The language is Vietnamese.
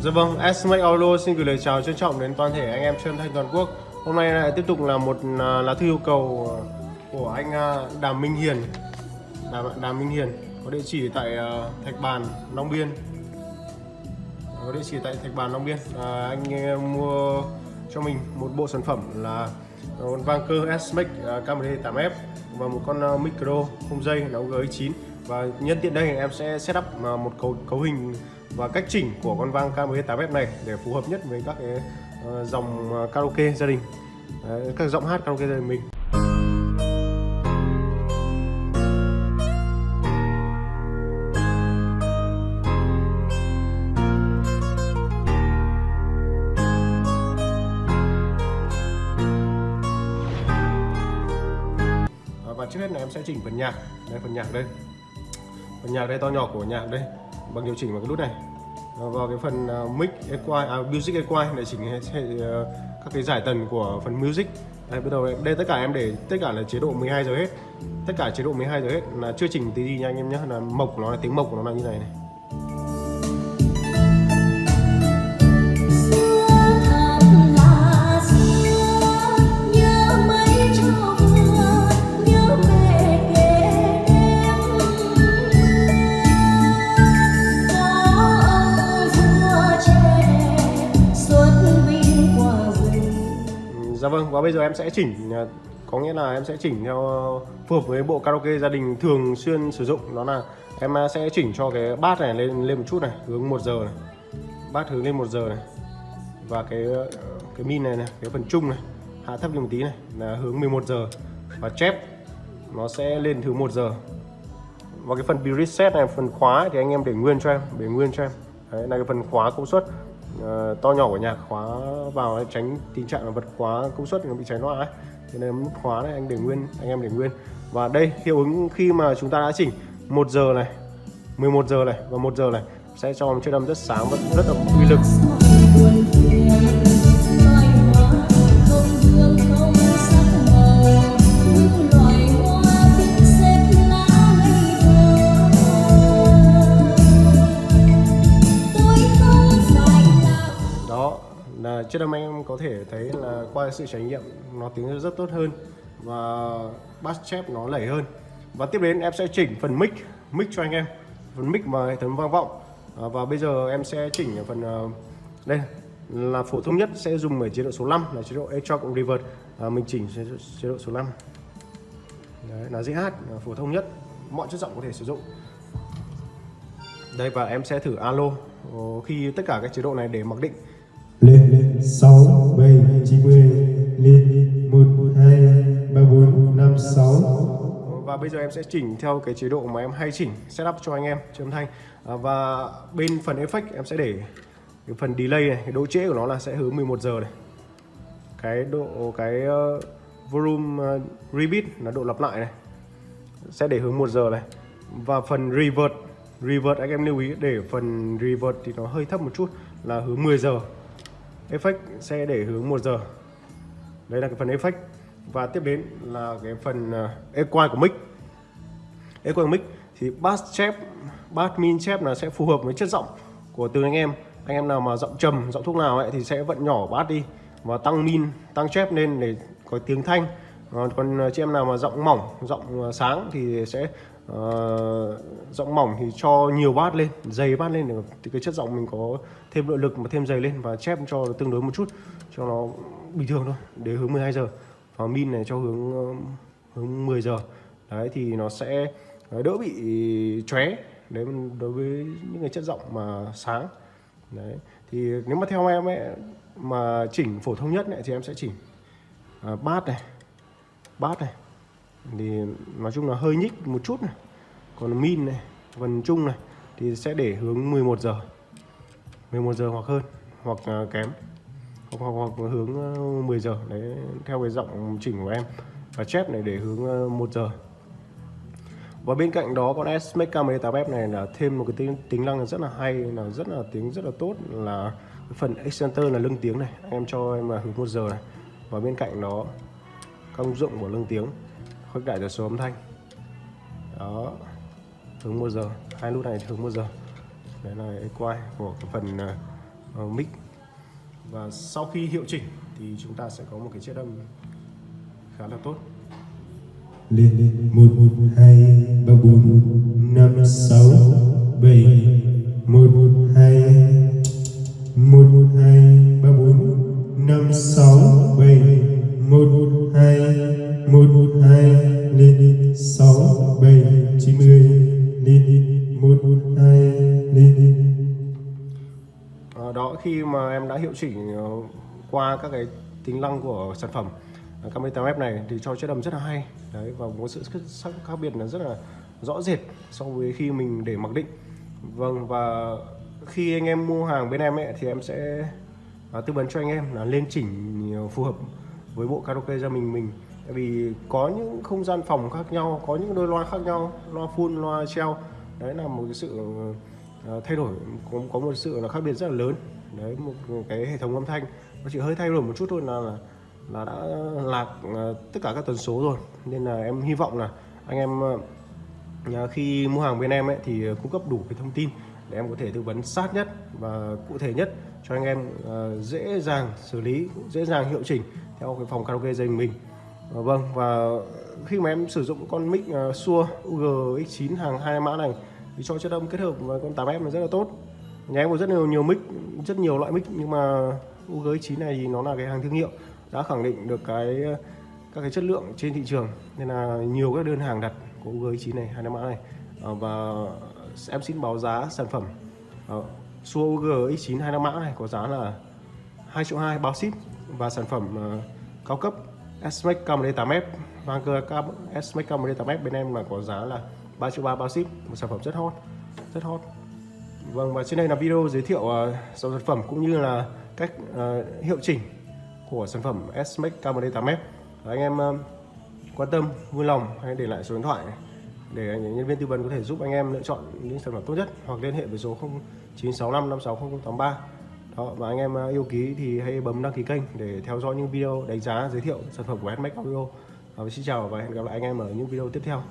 Dạ vâng, SMAC Audio xin gửi lời chào trân trọng đến toàn thể anh em trên thanh toàn quốc. Hôm nay lại tiếp tục là một à, lá thư yêu cầu à, của anh à, Đàm Minh Hiền. Đàm, Đàm Minh Hiền có địa chỉ tại Thạch Bàn, Long Biên. Có địa chỉ tại Thạch Bàn, Long Biên. À, Anh mua cho mình một bộ sản phẩm là một vang cơ SMAC KMD 8F và một con micro không dây nó GX9 và nhân tiện đây em sẽ setup một cấu cấu hình và cách chỉnh của con vang KMS8F này để phù hợp nhất với các cái ờ, dòng ờ, karaoke gia đình. Đấy, các giọng hát karaoke gia đình mình. Ờ, và trước hết là em sẽ chỉnh phần nhạc. Đây phần nhạc đây. Phần nhạc đây to nhỏ của nhạc đây. Bằng điều chỉnh vào cái nút này vào cái phần à, mic equalize à, music equal để chỉnh ờ, các cái giải tần của phần music. Đây bắt đầu đây tất cả em để tất cả là chế độ 12 giờ hết. Tất cả chế độ 12 giờ hết là chưa chỉnh tí gì nha anh em nhé là mộc nó là tiếng mộc của nó là như này này. Vâng và bây giờ em sẽ chỉnh à, có nghĩa là em sẽ chỉnh theo ờ, phù hợp với bộ karaoke gia đình thường xuyên sử dụng. Đó là em à, sẽ chỉnh cho cái bát này lên lên một chút này, hướng 1 giờ này. Bát hướng lên 1 giờ này. Và cái ờ, cái min này này, cái phần trung này, hạ thấp lên một tí này, là hướng 11 giờ. Và chép, nó sẽ lên thứ 1 giờ. Và cái phần preset này, phần khóa thì anh em để nguyên cho em, để nguyên cho em. Đấy, là cái phần khóa công suất uh, to nhỏ của nhà khóa vào để tránh tình trạng là vật khóa công suất nó bị cháy loa ấy. Thế nên nút khóa này anh để nguyên anh em để nguyên. Và đây hiệu ứng khi mà chúng ta đã chỉnh 1 giờ này 11 giờ này và 1 giờ này sẽ cho một chiếc đầm rất sáng và rất là uy lực. Là âm anh em có thể thấy là qua sự trải nghiệm nó tiếng rất tốt hơn và bass chép nó lẩy hơn. Và tiếp đến em sẽ chỉnh phần mic mic cho anh em phần mic mà hệ thống vang vọng. À, và bây giờ em sẽ chỉnh ở phần uh, đây là phổ thông nhất sẽ dùng ở chế độ số 5 là chế độ echo cộng reverb. À, mình chỉnh chế, chế độ số 5 Đấy, là dễ hát là phổ thông nhất mọi chất giọng có thể sử dụng. Đây và em sẽ thử alo ờ, khi tất cả các chế độ này để mặc định lên sáu bảy chín mươi lên một hai ba bốn năm sáu. Và bây giờ em sẽ chỉnh theo cái chế độ mà em hay chỉnh setup cho anh em cho âm thanh à, và bên phần effect em sẽ để cái phần delay này cái độ trễ của nó là sẽ hướng 11 giờ này. Cái độ cái uh, volume uh, repeat là độ lặp lại này sẽ để hướng 1 giờ này. Và phần revert revert anh em lưu ý để phần revert thì nó hơi thấp một chút là hướng 10 giờ effect sẽ để hướng 1 giờ. Đây là cái phần effect và tiếp đến là cái phần à, equal của mic. Equal của mic thì bass chép, bass min chép là sẽ phù hợp với chất giọng của từng anh em. Anh em nào mà giọng trầm, giọng thuốc nào ấy thì sẽ vận nhỏ bass đi và tăng min, tăng chép lên để có tiếng thanh. Còn chị em nào mà giọng mỏng, giọng à, sáng thì sẽ Ờ, giọng mỏng thì cho nhiều bát lên dày bát lên thì cái chất giọng mình có thêm nội lực mà thêm dày lên và chép cho tương đối một chút cho nó bình thường thôi để hướng 12 giờ. Và min này cho hướng ờ, hướng 10 giờ. Đấy thì nó sẽ ờ, đỡ bị chóe đấy đối với những cái chất giọng mà sáng. Đấy thì nếu mà theo em ấy mà chỉnh phổ thông nhất này thì em sẽ chỉnh uh, bát này bát này thì nói chung là hơi nhích một chút này. Còn min này phần chung này thì sẽ để hướng 11 giờ. 11 giờ hoặc hơn hoặc à, kém. Hoặc, hoặc, hoặc hướng à, 10 giờ. Đấy theo cái giọng chỉnh của em. Và chép này để hướng à, 1 giờ. Và bên cạnh đó con S-Max K18F này là thêm một cái tính, tính năng rất là hay là rất là tiếng rất là tốt là cái phần extender là lưng tiếng này. Em cho em là hướng 1 giờ này. Và bên cạnh đó công dụng của lưng tiếng khuếch đại tần số âm thanh. Đó hướng một giờ. Hai nút này hướng một giờ. Đấy là quay của cái phần uh, mic. Và sau khi hiệu chỉnh thì chúng ta sẽ có một cái chất âm khá là tốt. Lên một hai ba bốn năm sáu bảy một hai đó khi mà em đã hiệu chỉnh ờ, qua các cái tính năng của sản phẩm ờ, camera web này thì cho chất âm rất là hay. Đấy và một sự khác khác biệt là rất là rõ rệt so với khi mình để mặc định. Vâng và khi anh em mua hàng bên em ấy thì em sẽ à, tư vấn cho anh em là lên chỉnh ờ, phù hợp với bộ karaoke gia mình mình. Tại vì có những không gian phòng khác nhau có những đôi loa khác nhau loa full loa treo đấy là một cái sự Ờ, thay đổi cũng có một sự là khác biệt rất là lớn. Đấy một, cái hệ thống âm thanh nó chỉ hơi thay đổi một chút thôi là là, là đã lạc ờ, tất cả các tần số rồi. Nên là em hy vọng là anh em ờ, khi mua hàng bên em ấy thì cung cấp đủ cái thông tin để em có thể tư vấn sát nhất và cụ thể nhất cho anh em dễ dàng xử lý dễ dàng hiệu chỉnh theo cái phòng karaoke dành mình. Vâng và khi mà em sử dụng con mic Shure UG X9 hàng hai mã này thì cho chất âm kết hợp với con 8F là rất là tốt. Nhà em có rất nhiều nhiều mic, rất nhiều loại mic, nhưng mà UG X9 này thì nó là cái hàng thương hiệu, đã khẳng định được cái, các cái chất lượng trên thị trường. Nên là nhiều các đơn hàng đặt của UG X9 này, hai mã này ờ, và em xin báo giá sản phẩm. Suo UG X9 hai năm mã này có giá là 2 triệu 2 bao ship. Và sản phẩm ờ, cao cấp S-Max 8F Vanker S-Max 8F bên em là có giá là 3 triệu 3 bao ship một sản phẩm rất hot rất hot. Vâng và trên đây là video giới thiệu uh, sản phẩm cũng như là cách uh, hiệu chỉnh của sản phẩm S-Max Camry 8F Và anh em uh, quan tâm vui lòng hãy để lại số điện thoại này để nhân viên tư vấn có thể giúp anh em lựa chọn những sản phẩm tốt nhất hoặc liên hệ với số 0965 560083 đó và anh em yêu ký thì hãy bấm đăng ký kênh để theo dõi những video đánh giá giới thiệu sản phẩm của Handmade Audio và xin chào và hẹn gặp lại anh em ở những video tiếp theo.